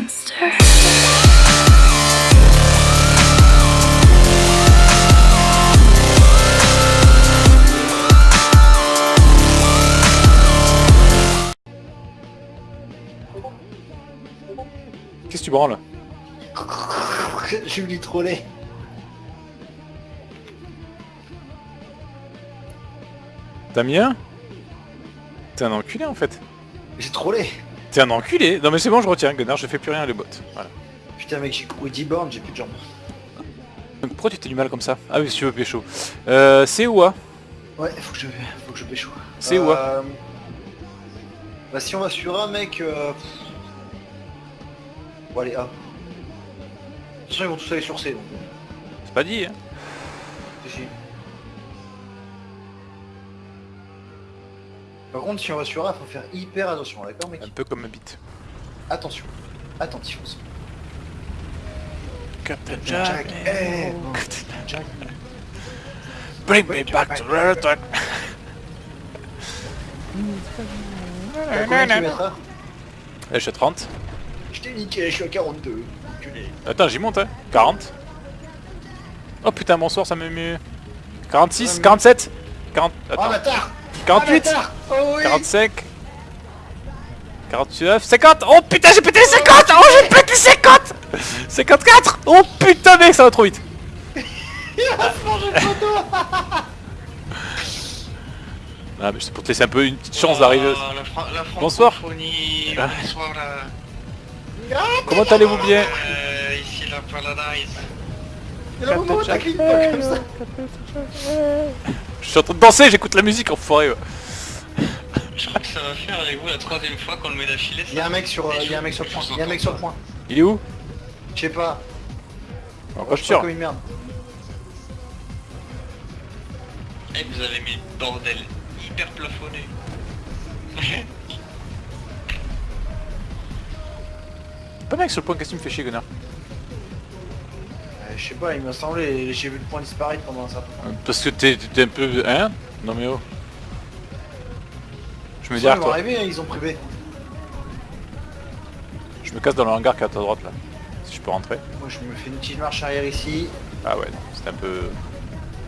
monster. Qu'est-ce que tu branles J'ai voulu troller. T'as mis un T'es un enculé en fait. J'ai trollé. T'es un enculé Non mais c'est bon, je retiens, Gunnar, je fais plus rien les bots. Voilà. Putain mec, j'ai couru 10 bornes, j'ai plus de jambes. Pourquoi tu t'es du mal comme ça? Ah oui, si tu veux pécho. Euh, c'est où A Ouais, faut que je, faut que je pécho. C'est où A Euh, Bah si on va sur un mec... Euh... Bon allez, A. De toute façon ils vont tous aller sur C donc. C'est pas dit, hein Si, si. Par contre si on va sur A, faut faire hyper attention, d'accord mec Un peu comme ma bite. Attention. Attention. Captain Jack, eh, bon. Jack. Bring me back to kilomètres heure Eh, je suis à 30. Je t'ai niqué, je suis à 42. enculé. Attends, j'y monte, hein 40. Oh putain, bonsoir, ça me met... 46, Ouais, mais- 47 40... Oh Attends, bâtard 48 Ah, bâtard Oh oui. 45 49 50 Oh putain j'ai pété les 50 Oh j'ai pété les 50 54 Oh putain mec ça va trop vite. Ah mais c'est pour te laisser un peu une petite chance d'arriver. Oh, la Bonsoir. francophonie, Ah. Bonsoir la... Comment allez-vous bien Euh, ici la Paradise. Et là, moment où t'as cliqué comme ça Je suis en train de danser j'écoute la musique enfoiré ouais. Je crois que ça va faire avec vous la troisième fois qu'on le met d'affilée. Il y a un mec sur, euh, il y a un mec sur le point, il y a un mec sur le point. Il est où? Je sais pas, En je suis voiture comme une merde. Et vous avez mis le bordel hyper plafonné. Pas mec sur le point qu'est-ce que tu me fais chier Gunnar Je sais pas, il m'a semblé, j'ai vu le point disparaître pendant un certain temps. Parce que t'es un peu... Hein Non mais oh Je me Ils dis vont toi arriver, hein, ils ont privé. Je me casse dans le hangar qui est à ta droite là Si je peux rentrer Moi je me fais une petite marche arrière ici. Ah ouais c'est un peu...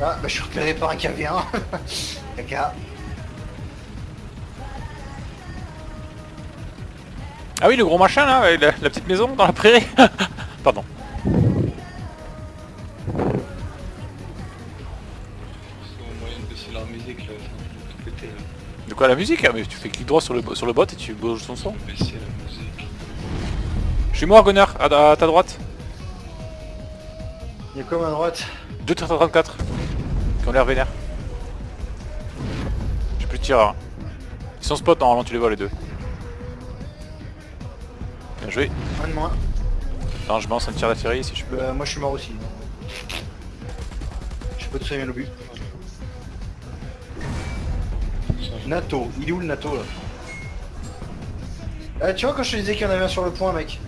Ah bah je suis repéré par un KV1. Caca. Ah oui, le gros machin là, la petite maison dans la prairie. Pardon. Musique là, ça tout péter là. De quoi la musique ah, Mais tu fais clic droit sur le, sur le bot et tu bouges son son. Baisser la musique. Je suis mort, Gunnar, à, à ta droite. Il y a comme à droite? 234 qui ont l'air vénères. J'ai plus de tireurs. Ils sont spot normalement, tu les vois les deux. Bien joué. Un de moins. Attends, je lance un tir d'artillerie si je peux. Bah, moi je suis mort aussi. Je peux te soigner l'obus. NATO, il est où le NATO là Ah tu vois quand je te disais qu'il y en avait un sur le point mec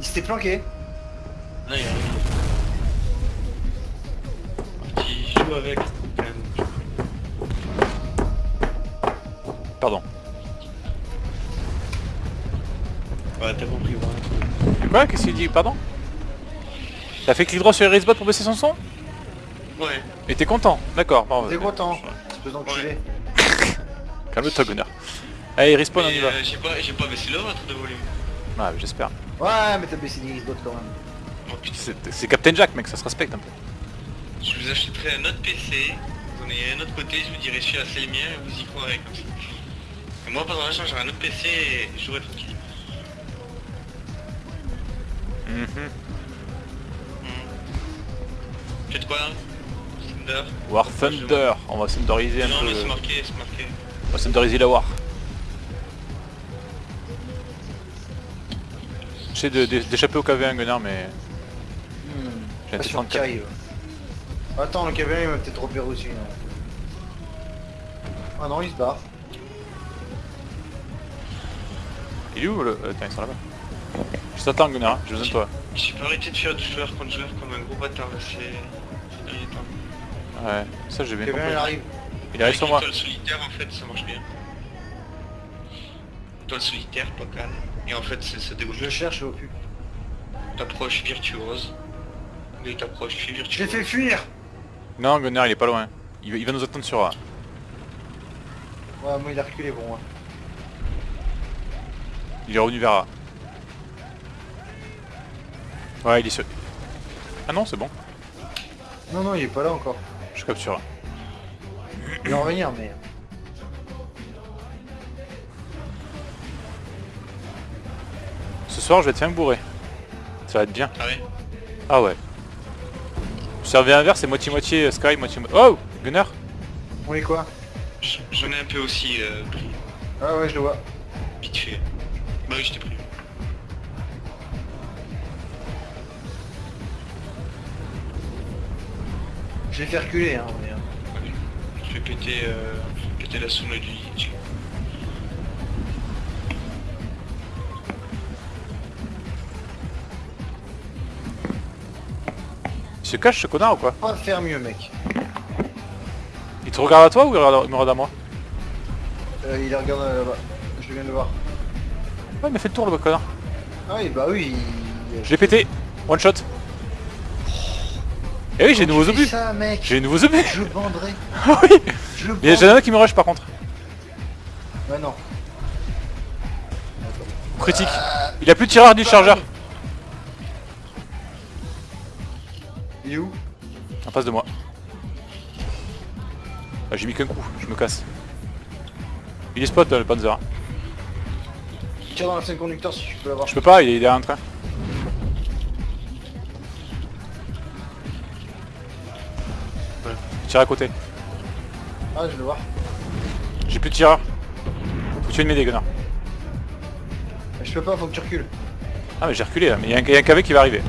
Il s'était planqué Là il arrive. Qui joue avec quand même. Pardon. Ouais t'as compris voilà. Quoi? Qu'est-ce qu'il dit? Pardon? T'as fait clic droit sur les bot pour baisser son son? Ouais. Et t'es content D'accord. T'es euh, content Espèce d'enculé Calme-toi, Gunnar. Allez, respawn, on y va. euh, j'ai pas, j'ai pas baissé le vôtre de volume. Ouais, j'espère. Ouais mais t'as baissé les risques quand même Oh putain. C'est Captain Jack, mec, ça se respecte un peu. Je vous achèterai un autre PC, vous en ayez un autre côté, je vous dirai celui-là c'est le mien et vous y croirez comme ça. Et moi pendant l'achat j'aurai un autre PC et je jouerai tranquille. Mhm. Faites quoi là Thunder? War Thunder, on va thunderiser un Non peu. mais c'est marqué, c'est marqué. On va thunderiser la War. J'essaie d'échapper au KV1 Gunnar mais Hmm. j'ai un Pas sûr qu'il T34. arrive. Attends le KV1 il m'a peut-être repéré aussi non Ah non il se barre. Il est où le... Attends, ils sont là-bas. Je t'attends Gunnar, j'ai besoin de toi. J'ai pas arrêté de faire du joueur contre joueur comme un gros bâtard là, c'est... Ouais, ça j'ai bien KV1 compris. il arrive. Il arrive sur moi. Étoile solitaire en fait ça marche bien. Étoile solitaire, pas calme. Et en fait, c'est- ça dégoûte. Je le cherche, je vois plus. T'approches virtuose. Mais t'approches Je l'ai virtuose. fait fuir Non, Gunnar, il est pas loin. Il va, il va nous attendre sur A. Ouais, moi il a reculé pour moi. Il est revenu vers A. Ouais, il est sur... Ah non, c'est bon. Non, non, il est pas là encore. Je capture A. Il va en revenir, mais... Ce soir, je vais te faire me bourrer. Ça va être bien. Ah ouais Ah ouais. Servez un verre, c'est moitié-moitié euh, Sky, moitié-moitié... Oh Gunnar Oui, quoi J'en ai un peu aussi euh, pris. Ah ouais, je le vois. Vite fait. Bah oui, je t'ai pris. Je l'ai fait reculer, hein. mais. Je vais péter, euh, péter la sonde du. Il se cache ce connard ou quoi Pas faire mieux, mec. Il te regarde à toi ou il regarde- il me regarde à moi Euh, il regarde euh, là-bas. Je viens de le voir. Ouais, il m'a fait le tour le connard. Ah oui, bah oui. il- Je l'ai pété. One shot. Eh oui, j'ai de Quand nouveaux obus. J'ai de nouveaux obus. Je banderai. Ah oui Je Il y a un qui me rush par contre. Ouais, non. Critique. Il a plus de tireur de chargeur. Il est où? En face de moi. Ah, j'ai mis qu'un coup, je me casse. Il est spot le Panzer. Tire dans la scène conducteur si tu peux l'avoir. Je peux pas, il est derrière un train. À côté. Ah, je vais le voir. J'ai plus de tireur. Faut que tu viennes m'aider, Gunnar. Mais Je peux pas, faut que tu recules. Ah mais j'ai reculé là, mais il y, a un- il y a un KV qui va arriver.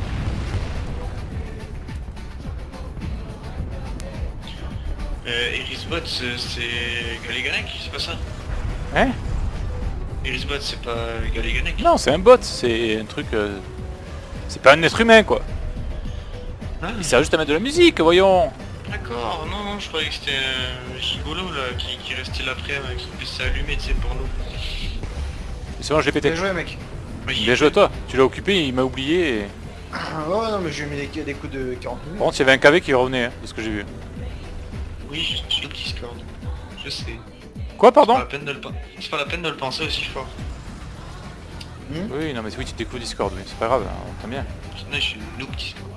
Euh, Erisbot, c'est c'est Galiganek, c'est pas ça? Hein? Erisbot, c'est pas Galiganek Non, c'est un bot, c'est un truc... euh, C'est pas un être humain quoi. Ah, Il sert juste à mettre de la musique, voyons. D'accord, non, non, je croyais que c'était un gigolo là, qui, qui restait là après avec son PC allumé, tu sais, pour nous. C'est bon, je l'ai pété. Bien joué, mec. Oui, Bien joué à toi, tu l'as occupé, il m'a oublié. Et... Ah, ouais, non, mais je lui ai mis des, des coups de 40 minutes. Par contre, il y avait un KV qui revenait, hein, de ce que j'ai vu. Oui, je suis au Discord. Je sais. Quoi, pardon le c'est pas la peine de le penser aussi fort. Oui, non mais oui, tu découvres Discord, mais c'est pas grave, hein, on t'aime bien. Je suis noob Discord.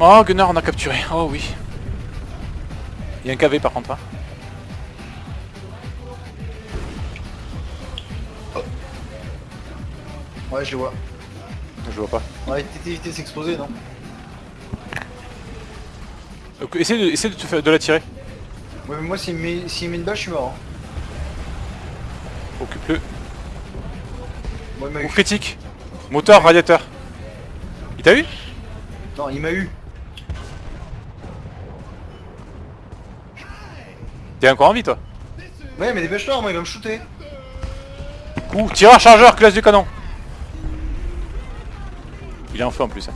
Oh, Gunnar, on a capturé. Oh oui. Il y a un KV par contre. Hein. Ouais, je le vois. Je vois pas. Ouais, évité de s'exposer, non? Donc, essaye de, essaye de, te faire- de la tirer. Ouais, mais moi, s'il met, met une balle, je suis mort. hein. Occupe-le. M'a Ou critique. Moteur, radiateur. Il t'a eu? Non, il m'a eu. T'es encore en vie toi Ouais, mais dépêche-toi, moi, il va me shooter. Coup, tireur, chargeur, classe du canon. Il est en feu en plus. hein.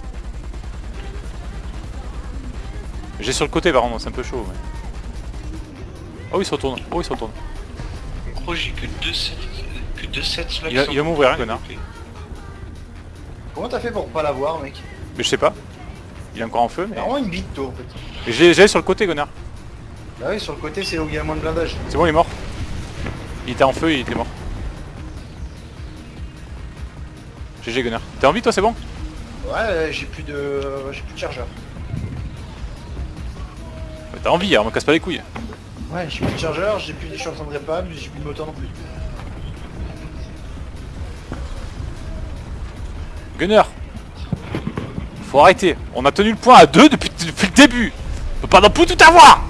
J'ai sur le côté par contre, c'est un peu chaud. mais- Oh il se retourne, oh il se retourne. Gros, j'ai que deux sets, que deux sets là Il va- il m'ouvrir, hein, connard. Comment t'as fait pour pas l'avoir, mec? Mais je sais pas. Il est encore en feu mais... Vraiment une bite, toi, en fait. Sur le côté Gunnar. Bah oui, sur le côté, c'est où il y a moins de blindage. C'est bon il est mort. Il était en feu, il était mort. GG Gunnar. T'es en vie toi c'est bon? Ouais, euh, j'ai plus de... j'ai plus de chargeur. Ouais, T'as envie, alors me casse pas les couilles. Ouais, j'ai plus de chargeur, j'ai plus... je suis en train de répab, j'ai plus de moteur non plus. Gunner Faut arrêter. On a tenu le point à 2 depuis, depuis le début. On peut pas non plus tout avoir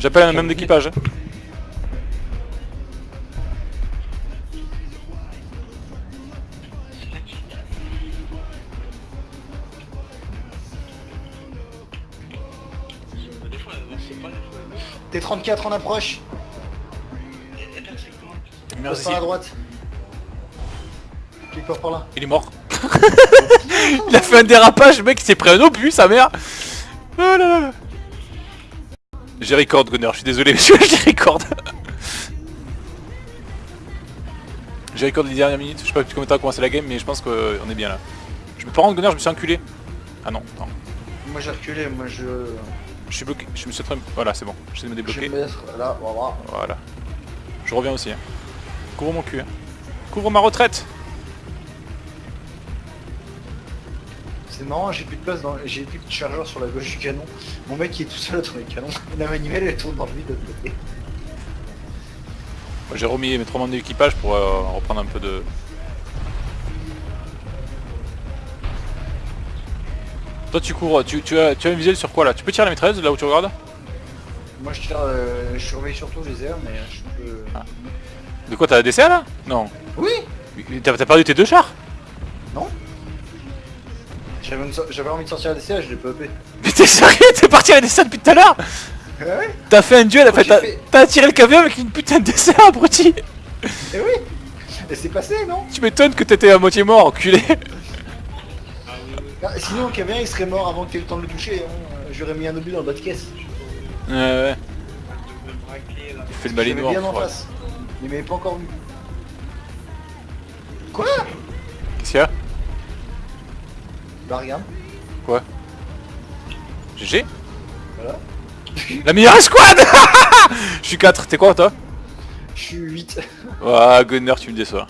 J'appelle un même d'équipage. hein. Des fois, c'est pas des fois. T34 en approche, Merci. par droite. Clique par là. Il est mort. il a fait un dérapage, mec il s'est pris un obus, sa mère. Oh là là. J'ai record Gunner, je suis désolé monsieur, j'ai record. j'ai record les dernières minutes. Je sais pas depuis combien de temps a commencé la game, mais je pense qu'on est bien là. Je me par contre, Gunner, je me suis enculé. Ah non, attends. Moi j'ai reculé, moi je... Je suis bloqué. Je me suis train Voilà, c'est bon. J'essaie de me Je vais débloquer. me mettre là, voilà. Voilà. Je reviens aussi. hein. Couvre mon cul. hein. Couvre ma retraite. C'est marrant, j'ai plus de place dans... J'ai plus de chargeur sur la gauche du canon. Mon mec il est tout seul dans les canons. La manivelle elle tourne dans le vide de l'autre côté. J'ai remis mes trois membres d'équipage pour euh, reprendre un peu de... Toi tu couvres, tu, tu as, tu as un visuel sur quoi là? Tu peux tirer la maîtresse là où tu regardes? Moi je tire, euh, je surveille surtout les airs, mais je peux... De quoi t'as la DCA là? Non. Oui Mais T'as perdu tes deux chars? J'avais envie de sortir la DCA, je l'ai pas upé. Mais t'es sérieux? T'es parti à la DCA depuis tout à l'heure? Ah ouais T'as fait un duel, fait, t'as fait- tiré le camion avec une putain de DCA abruti Eh oui Et c'est passé, non? Tu m'étonnes que t'étais à moitié mort, enculé Ah, Sinon, Kavien il serait mort avant que t'aies le temps de le toucher. hein. J'aurais mis un obus dans le bas de caisse. Ouais ouais, tu fais le balai noir. bien en ouais. face. Il m'avait pas encore vu. Quoi? Qu'est-ce qu'il y a? Bah regarde, GG voilà. La meilleure escouade Je suis 4, t'es quoi toi Je suis 8. Ouah, Gunner, tu me déçois.